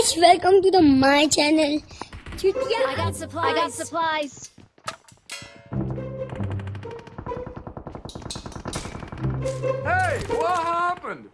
guys, welcome to the my channel. I got supplies. I got supplies. Hey, what happened?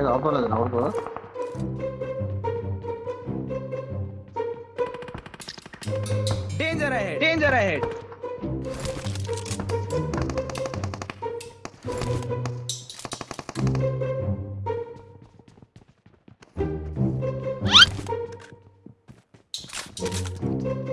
ఏదో అవటం లేదు అవును danger ahead danger ahead Música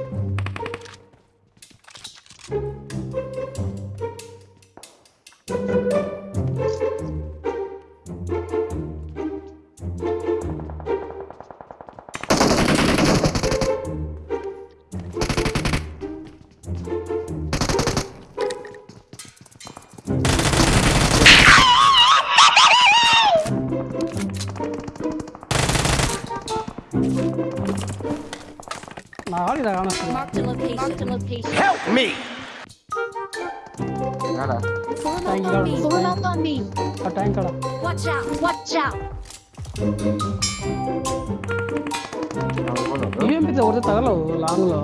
哪里来啊？Help me！点开来。Solar on me. ఆ tank అడ Watch out! Watch out! ఏం పెద్ద ఒకటి తగలవు లాంగ్లో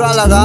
어디로 날라가?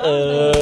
Uh...